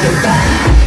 back.